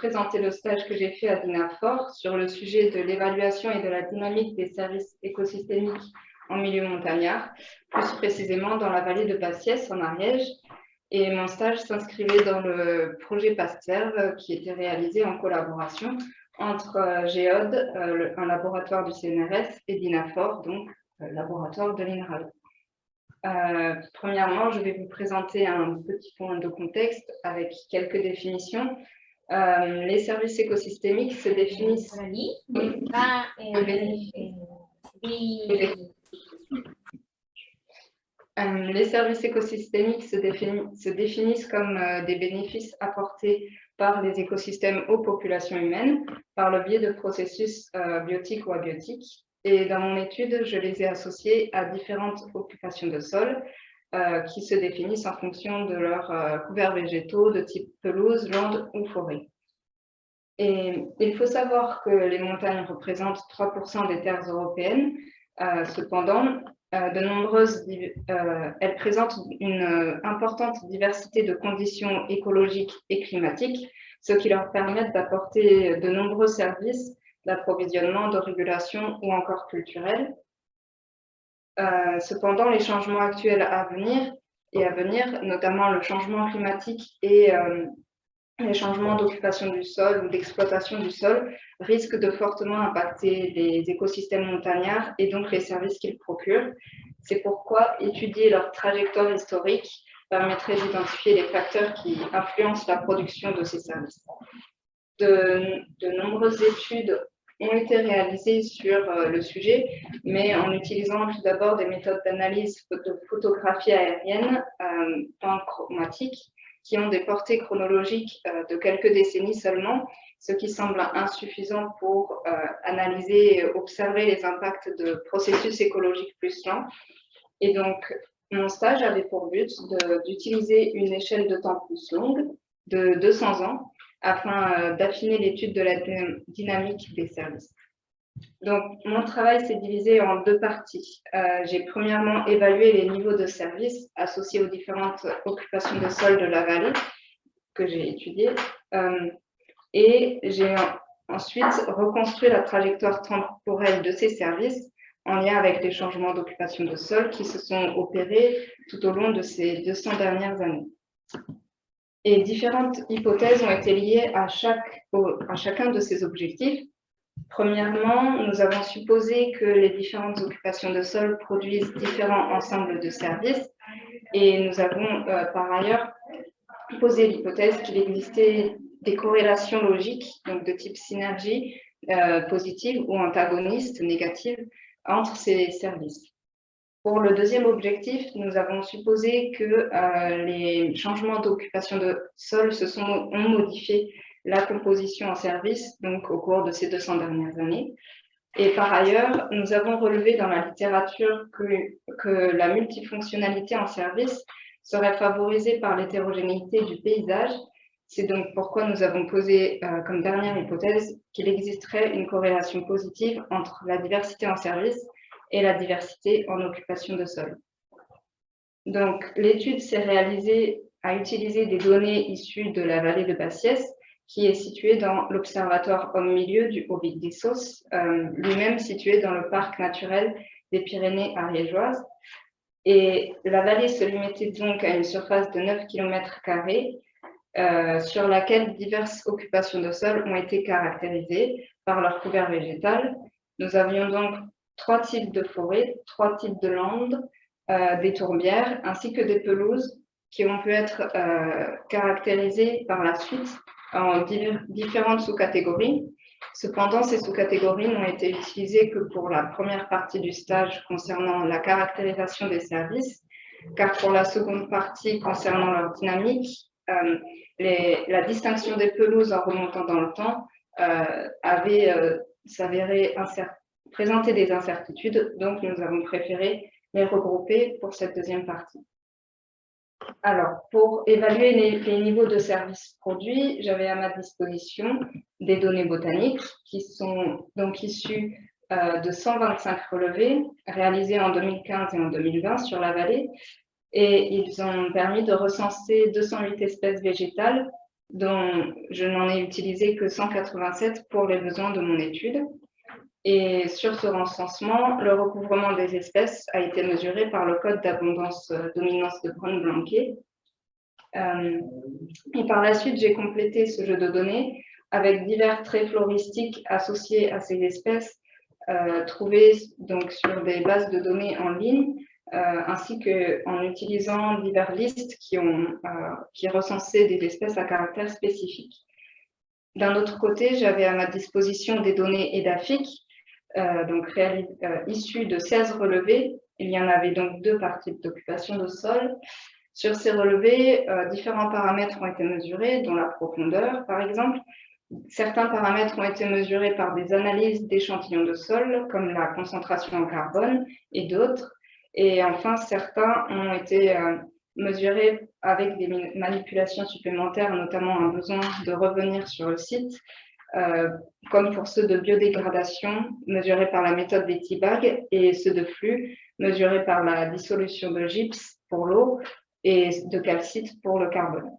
présenter le stage que j'ai fait à DINAFOR sur le sujet de l'évaluation et de la dynamique des services écosystémiques en milieu montagnard, plus précisément dans la vallée de Bassiès en Ariège. Et mon stage s'inscrivait dans le projet PASTERV qui était réalisé en collaboration entre euh, Géode, euh, un laboratoire du CNRS, et DINAFOR, donc euh, laboratoire de l'INRAL. premièrement, je vais vous présenter un petit point de contexte avec quelques définitions. Les services écosystémiques se définissent... les services écosystémiques se, se définissent comme des bénéfices apportés par les écosystèmes aux populations humaines par le biais de processus euh, biotiques ou abiotiques. Et dans mon étude, je les ai associés à différentes occupations de sol euh, qui se définissent en fonction de leurs euh, couverts végétaux de type pelouse, lande ou forêt. Et il faut savoir que les montagnes représentent 3% des terres européennes. cependant, de nombreuses, elles présentent une importante diversité de conditions écologiques et climatiques, ce qui leur permet d'apporter de nombreux services d'approvisionnement, de régulation ou encore culturels. Euh, cependant, les changements actuels à venir et à venir, notamment le changement climatique et euh, les changements d'occupation du sol ou d'exploitation du sol, risquent de fortement impacter les écosystèmes montagnards et donc les services qu'ils procurent. C'est pourquoi étudier leur trajectoire historique permettrait d'identifier les facteurs qui influencent la production de ces services. De, nombreuses études ont été réalisées sur euh, le sujet, mais en utilisant tout d'abord des méthodes d'analyse de photographie aérienne euh, chromatiques qui ont des portées chronologiques euh, de quelques décennies seulement, ce qui semble insuffisant pour euh, analyser et observer les impacts de processus écologiques plus lents. Et donc, mon stage avait pour but d'utiliser une échelle de temps plus longue, de 200 ans, afin euh, d'affiner l'étude de la dynamique des services. Donc, mon travail s'est divisé en deux parties. Euh, j'ai premièrement évalué les niveaux de services associés aux différentes occupations de sol de la vallée que j'ai étudiées. Euh, et j'ai ensuite reconstruit la trajectoire temporelle de ces services en lien avec les changements d'occupation de sol qui se sont opérés tout au long de ces 200 dernières années. Et différentes hypothèses ont été liées à, chacun de ces objectifs. Premièrement, nous avons supposé que les différentes occupations de sol produisent différents ensembles de services et nous avons euh, par ailleurs posé l'hypothèse qu'il existait des corrélations logiques, donc de type synergie euh, positive ou antagoniste négative, entre ces services. Pour le deuxième objectif, nous avons supposé que euh, les changements d'occupation de sol ont modifié la composition en service donc au cours de ces 200 dernières années. Et par ailleurs, nous avons relevé dans la littérature que, que la multifonctionnalité en service serait favorisée par l'hétérogénéité du paysage. C'est donc pourquoi nous avons posé euh, comme dernière hypothèse qu'il existerait une corrélation positive entre la diversité en service et la diversité en occupation de sol. Donc, l'étude s'est réalisée à utiliser des données issues de la vallée de Bassiès, qui est située dans l'Observatoire Homme-Milieu du Haut-Vic-des-Sauces, euh, lui-même situé dans le parc naturel des Pyrénées ariégeoises. Et la vallée se limitait donc à une surface de 9 km, euh, sur laquelle diverses occupations de sol ont été caractérisées par leur couvert végétal. Nous avions donc trois types de forêts, trois types de landes, euh, des tourbières, ainsi que des pelouses qui ont pu être euh, caractérisées par la suite en différentes sous-catégories. Cependant, ces sous-catégories n'ont été utilisées que pour la première partie du stage concernant la caractérisation des services, car pour la seconde partie concernant leur dynamique, euh, la distinction des pelouses en remontant dans le temps avait s'avéré présenter des incertitudes, donc nous avons préféré les regrouper pour cette deuxième partie. Alors, pour évaluer les, niveaux de services produits, j'avais à ma disposition des données botaniques qui sont donc issues de 125 relevés réalisés en 2015 et en 2020 sur la vallée et ils ont permis de recenser 208 espèces végétales dont je n'en ai utilisé que 187 pour les besoins de mon étude. Et sur ce recensement, le recouvrement des espèces a été mesuré par le code d'abondance euh, dominance de Brown-Blanquet. Euh, et par la suite, j'ai complété ce jeu de données avec divers traits floristiques associés à ces espèces euh, trouvés donc, sur des bases de données en ligne, ainsi qu'en utilisant diverses listes qui, ont, qui recensaient des espèces à caractère spécifique. D'un autre côté, j'avais à ma disposition des données euh, donc euh, issus de 16 relevés. Il y en avait donc deux par type d'occupation de sol. Sur ces relevés, euh, différents paramètres ont été mesurés, dont la profondeur, par exemple. Certains paramètres ont été mesurés par des analyses d'échantillons de sol, comme la concentration en carbone et d'autres. Et enfin, certains ont été mesurés avec des manipulations supplémentaires, notamment un besoin de revenir sur le site, euh, comme pour ceux de biodégradation mesurés par la méthode des T-bags et ceux de flux mesurés par la dissolution de gypse pour l'eau et de calcite pour le carbone.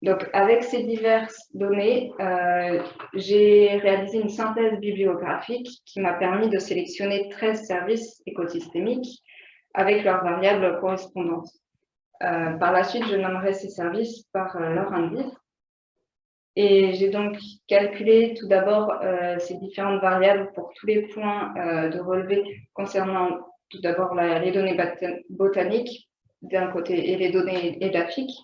Donc, avec ces diverses données, euh, j'ai réalisé une synthèse bibliographique qui m'a permis de sélectionner 13 services écosystémiques avec leurs variables correspondantes. Euh, par la suite, je nommerai ces services par leur indice et j'ai donc calculé tout d'abord euh, ces différentes variables pour tous les points euh, de relevé concernant tout d'abord les données botaniques d'un côté et les données édaphiques.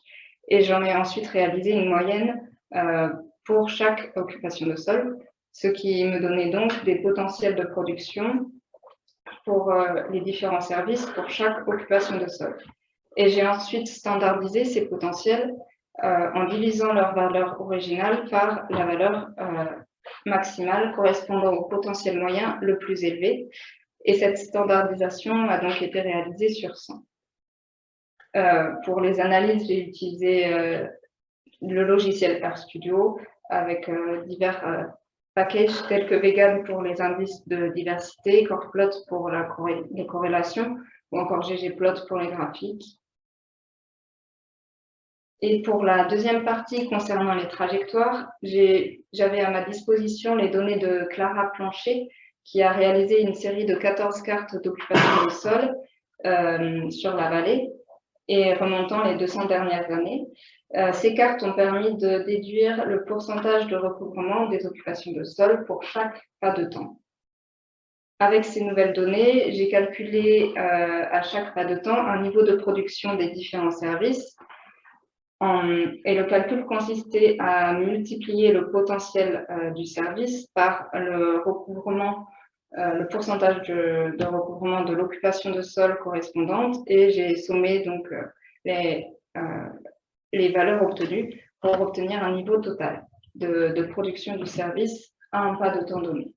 Et j'en ai ensuite réalisé une moyenne euh, pour chaque occupation de sol, ce qui me donnait donc des potentiels de production pour les différents services pour chaque occupation de sol. Et j'ai ensuite standardisé ces potentiels euh, en divisant leur valeur originale par la valeur euh, maximale correspondant au potentiel moyen le plus élevé. Et cette standardisation a donc été réalisée sur 100. Euh, pour les analyses, j'ai utilisé le logiciel RStudio avec divers packages tels que Vegan pour les indices de diversité, Corplot pour la les corrélations ou encore ggplot pour les graphiques. Et pour la deuxième partie concernant les trajectoires, j'avais à ma disposition les données de Clara Plancher, qui a réalisé une série de 14 cartes d'occupation du sol euh, sur la vallée et remontant les 200 dernières années. Euh, ces cartes ont permis de déduire le pourcentage de recouvrement des occupations de sol pour chaque pas de temps. Avec ces nouvelles données, j'ai calculé euh, à chaque pas de temps un niveau de production des différents services et le calcul consistait à multiplier le potentiel euh, du service par le recouvrement, euh, le pourcentage de, recouvrement de l'occupation de sol correspondante et j'ai sommé donc euh, les, valeurs obtenues pour obtenir un niveau total de production du service à un pas de temps donné.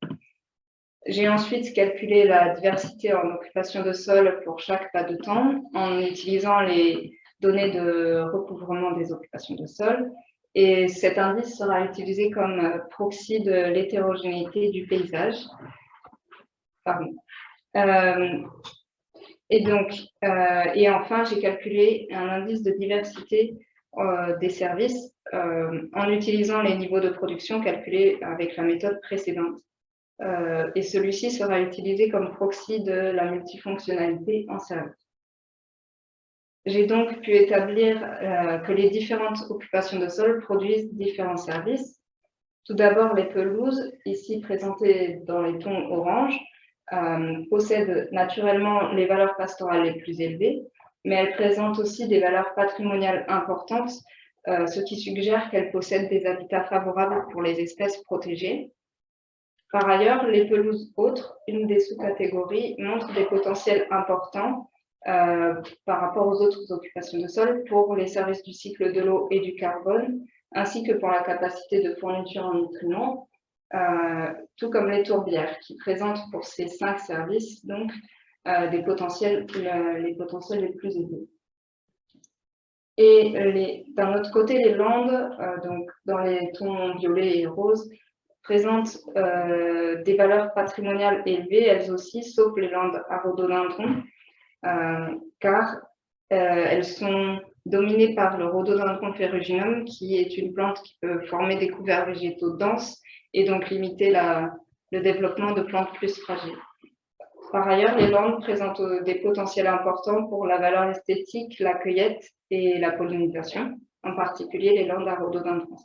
J'ai ensuite calculé la diversité en occupation de sol pour chaque pas de temps en utilisant les, données de recouvrement des occupations de sol. Et cet indice sera utilisé comme euh, proxy de l'hétérogénéité du paysage. Euh, et donc, euh, et enfin, j'ai calculé un indice de diversité des services en utilisant les niveaux de production calculés avec la méthode précédente. et celui-ci sera utilisé comme proxy de la multifonctionnalité en service. J'ai donc pu établir euh, que les différentes occupations de sol produisent différents services. Tout d'abord, les pelouses, ici présentées dans les tons orange, euh, possèdent naturellement les valeurs pastorales les plus élevées, mais elles présentent aussi des valeurs patrimoniales importantes, euh, ce qui suggère qu'elles possèdent des habitats favorables pour les espèces protégées. Par ailleurs, les pelouses autres, une des sous-catégories, montrent des potentiels importants par rapport aux autres occupations de sol pour les services du cycle de l'eau et du carbone, ainsi que pour la capacité de fourniture en nutriments, euh, tout comme les tourbières, qui présentent pour ces cinq services donc euh, des potentiels, les potentiels les plus élevés. Et d'un autre côté, les landes, donc dans les tons violets et roses, présentent des valeurs patrimoniales élevées, elles aussi, sauf les landes à rhododendron, euh, car euh, elles sont dominée par le rhododendron ferruginum, qui est une plante qui peut former des couverts végétaux denses et donc limiter le développement de plantes plus fragiles. Par ailleurs, les landes présentent des potentiels importants pour la valeur esthétique, la cueillette et la pollinisation, en particulier les landes à rhododendron.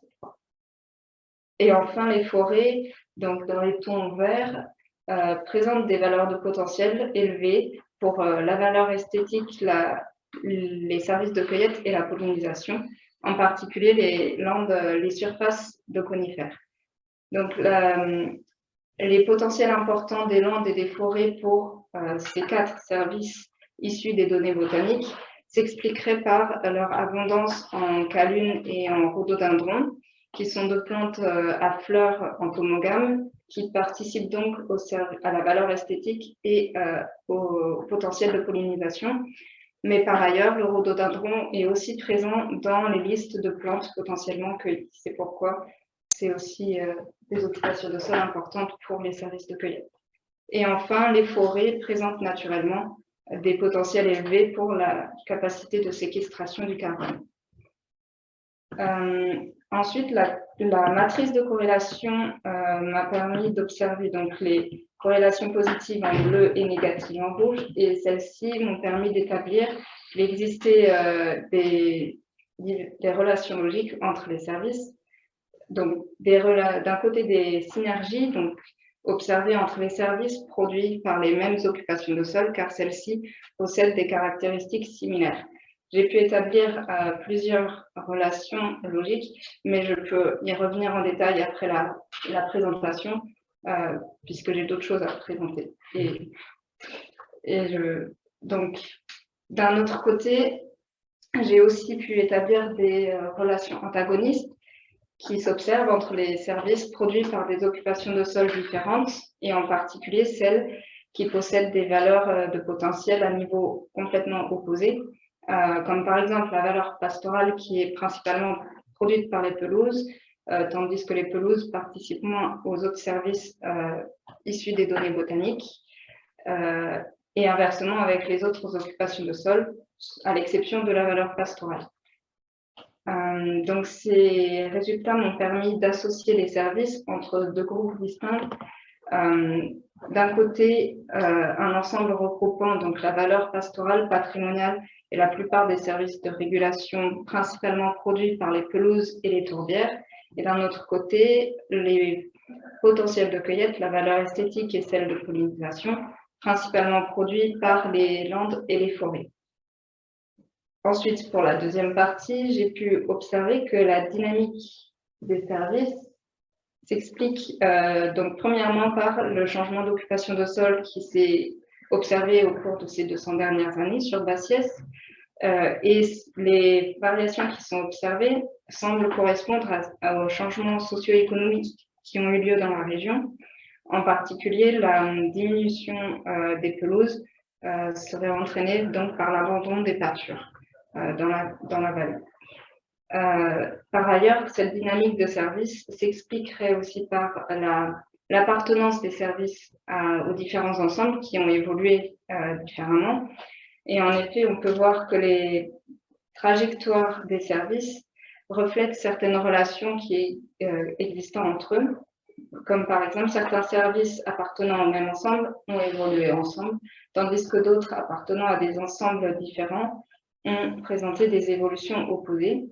Et enfin, les forêts, donc dans les tons verts, euh, présentent des valeurs de potentiel élevées pour euh, la valeur esthétique, les services de cueillette et la pollinisation, en particulier les landes, les surfaces de conifères. Donc, les potentiels importants des landes et des forêts pour euh, ces quatre services issus des données botaniques s'expliqueraient par leur abondance en calunes et en rhododendrons, qui sont deux plantes euh, à fleurs entomogames qui participent donc à la valeur esthétique et euh, au potentiel de pollinisation. Mais par ailleurs, le rhododendron est aussi présent dans les listes de plantes potentiellement cueillies. C'est pourquoi c'est aussi euh, des occupations de sol importantes pour les services de cueillette. Et enfin, les forêts présentent naturellement des potentiels élevés pour la capacité de séquestration du carbone. Euh, ensuite, la, matrice de corrélation euh, m'a permis d'observer les corrélations positives en bleu et négatives en rouge, et celles-ci m'ont permis d'établir l'existence des, des relations logiques entre les services donc d'un côté des synergies observées entre les services produits par les mêmes occupations de sol, car celles-ci possèdent des caractéristiques similaires. J'ai pu établir euh, plusieurs relations logiques, mais je peux y revenir en détail après la, présentation, euh, puisque j'ai d'autres choses à présenter. Et, donc, d'un autre côté, j'ai aussi pu établir des euh, relations antagonistes qui s'observe entre les services produits par des occupations de sol différentes et en particulier celles qui possèdent des valeurs de potentiel à niveau complètement opposé, comme par exemple la valeur pastorale qui est principalement produite par les pelouses, euh, tandis que les pelouses participent moins aux autres services issus des données botaniques, et inversement avec les autres occupations de sol, à l'exception de la valeur pastorale. Euh, donc, ces résultats m'ont permis d'associer les services entre deux groupes distincts. Euh, d'un côté, euh, un ensemble regroupant donc la valeur pastorale, patrimoniale et la plupart des services de régulation principalement produits par les pelouses et les tourbières. Et d'un autre côté, les potentiels de cueillette, la valeur esthétique et celle de pollinisation, principalement produits par les landes et les forêts. Ensuite, pour la deuxième partie, j'ai pu observer que la dynamique des services s'explique euh, donc premièrement par le changement d'occupation de sol qui s'est observé au cours de ces 200 dernières années sur Bassiès. Euh, et les variations qui sont observées semblent correspondre aux changements socio-économiques qui ont eu lieu dans la région. En particulier, la diminution euh, des pelouses serait entraînée donc par l'abandon des pâtures. Euh, dans, la, dans la vallée. Euh, par ailleurs, cette dynamique de service s'expliquerait aussi par l'appartenance des services aux différents ensembles qui ont évolué euh, différemment. Et en effet, on peut voir que les trajectoires des services reflètent certaines relations qui existent entre eux, comme par exemple certains services appartenant au même ensemble ont évolué ensemble, tandis que d'autres appartenant à des ensembles différents ont présenté des évolutions opposées.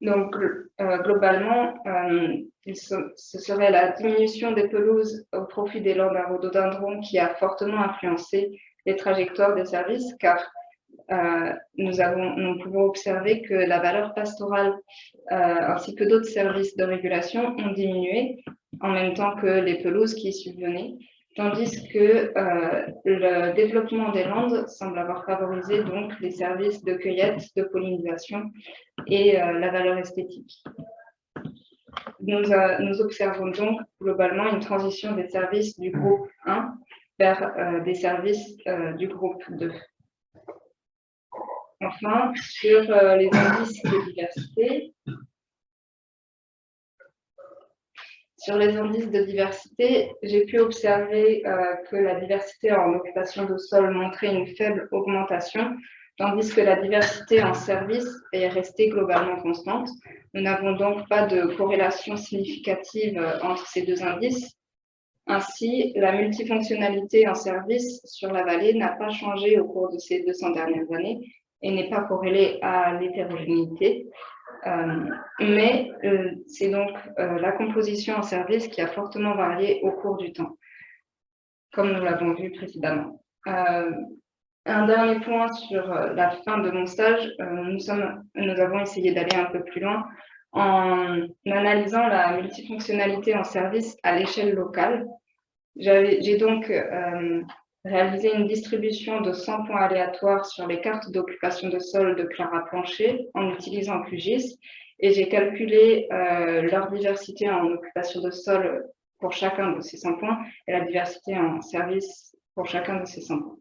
Donc, euh, globalement, euh, ce serait la diminution des pelouses au profit des landes à rhododendron qui a fortement influencé les trajectoires des services, car euh, nous pouvons observer que la valeur pastorale ainsi que d'autres services de régulation ont diminué en même temps que les pelouses qui y subvenaient tandis que euh, le développement des landes semble avoir favorisé donc les services de cueillette, de pollinisation et euh, la valeur esthétique. Euh, nous, observons donc globalement une transition des services du groupe 1 vers des services du groupe 2. Enfin, sur les indices de diversité, Sur les indices de diversité, j'ai pu observer euh, que la diversité en occupation de sol montrait une faible augmentation, tandis que la diversité en service est restée globalement constante. Nous n'avons donc pas de corrélation significative entre ces deux indices. Ainsi, la multifonctionnalité en service sur la vallée n'a pas changé au cours de ces 200 dernières années et n'est pas corrélée à l'hétérogénéité. Euh, mais euh, c'est donc euh, la composition en service qui a fortement varié au cours du temps, comme nous l'avons vu précédemment. un dernier point sur la fin de mon stage, nous, avons essayé d'aller un peu plus loin en analysant la multifonctionnalité en service à l'échelle locale. J'ai donc réaliser une distribution de 100 points aléatoires sur les cartes d'occupation de sol de Clara Plancher en utilisant QGIS et j'ai calculé euh, leur diversité en occupation de sol pour chacun de ces 100 points et la diversité en service pour chacun de ces 100 points.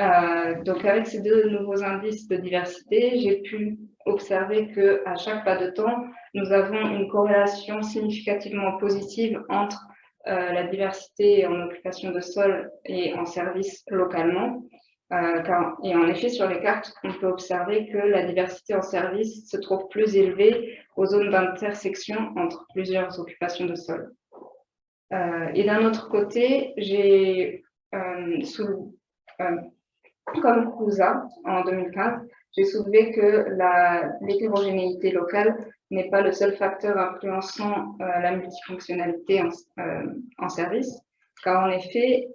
Euh, donc avec ces deux nouveaux indices de diversité, j'ai pu observer qu'à chaque pas de temps, nous avons une corrélation significativement positive entre la diversité en occupation de sol et en service localement. Euh, et en effet, sur les cartes, on peut observer que la diversité en service se trouve plus élevée aux zones d'intersection entre plusieurs occupations de sol. Euh, et d'un autre côté, j'ai, comme CUSA en 2015, j'ai soulevé que l'hétérogénéité locale n'est pas le seul facteur influençant euh, la multifonctionnalité euh, en, service, car en effet,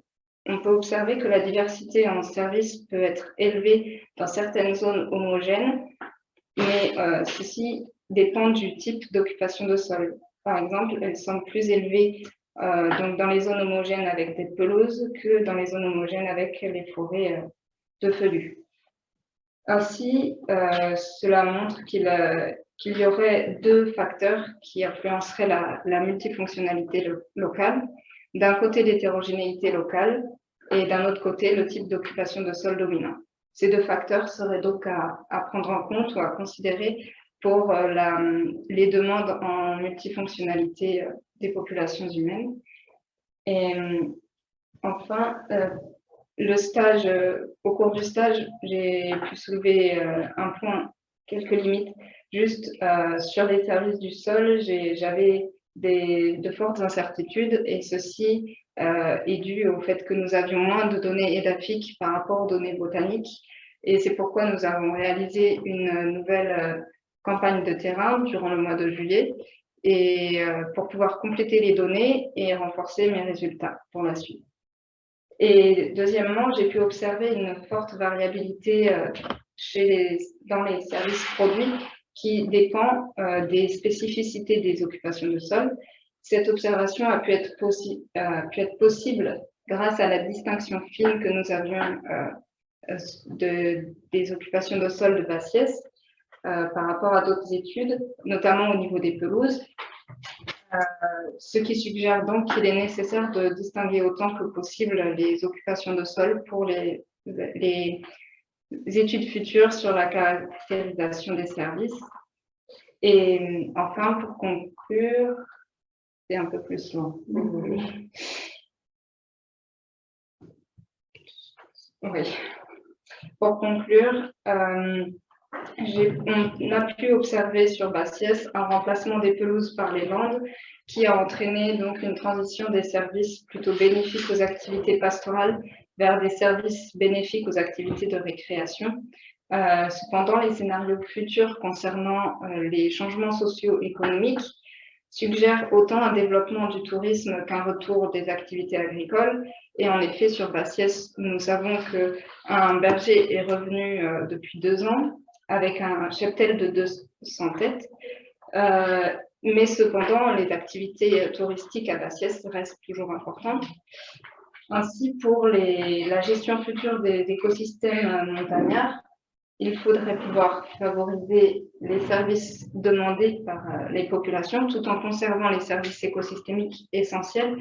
on peut observer que la diversité en service peut être élevée dans certaines zones homogènes, mais euh, ceci dépend du type d'occupation de sol. Par exemple, elles sont plus élevées donc dans les zones homogènes avec des pelouses que dans les zones homogènes avec les forêts de feuillus. Ainsi, cela montre qu'il qu'il y aurait deux facteurs qui influenceraient la, multifonctionnalité locale. D'un côté, l'hétérogénéité locale et d'un autre côté, le type d'occupation de sol dominant. Ces deux facteurs seraient donc à, prendre en compte ou à considérer pour euh, les demandes en multifonctionnalité euh, des populations humaines. Et euh, enfin, le stage, au cours du stage, j'ai pu soulever un point, quelques limites Juste euh, sur les services du sol, j'avais de fortes incertitudes et ceci euh, est dû au fait que nous avions moins de données édaphiques par rapport aux données botaniques et c'est pourquoi nous avons réalisé une nouvelle euh, campagne de terrain durant le mois de juillet et pour pouvoir compléter les données et renforcer mes résultats pour la suite. Et deuxièmement, j'ai pu observer une forte variabilité dans les services produits qui dépend euh, des spécificités des occupations de sol. Cette observation a pu être, euh, possible grâce à la distinction fine que nous avions euh, de, des occupations de sol de Bassiès par rapport à d'autres études, notamment au niveau des pelouses, ce qui suggère donc qu'il est nécessaire de distinguer autant que possible les occupations de sol pour les études futures sur la caractérisation des services. Et enfin, pour conclure, c'est un peu plus long. Oui. Pour conclure, euh, on a pu observer sur Bassiès un remplacement des pelouses par les landes qui a entraîné donc une transition des services plutôt bénéfiques aux activités pastorales vers des services bénéfiques aux activités de récréation. Euh, cependant, les scénarios futurs concernant euh, les changements socio-économiques suggèrent autant un développement du tourisme qu'un retour des activités agricoles. Et en effet, sur Bassiès, nous savons qu'un berger est revenu euh, depuis deux ans avec un cheptel de 200 têtes. mais cependant, les activités touristiques à Bassiès restent toujours importantes. Ainsi, pour la gestion future des écosystèmes euh, montagnards, il faudrait pouvoir favoriser les services demandés par euh, les populations tout en conservant les services écosystémiques essentiels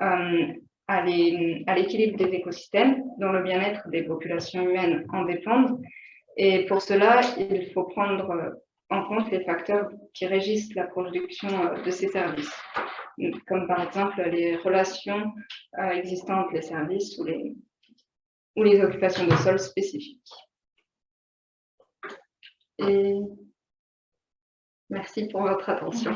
euh, à l'équilibre des écosystèmes dont le bien-être des populations humaines en dépendent. Et pour cela, il faut prendre en compte les facteurs qui régissent la production de ces services comme par exemple les relations euh, existantes entre les services ou les, ou les occupations de sol spécifiques. Et merci pour votre attention.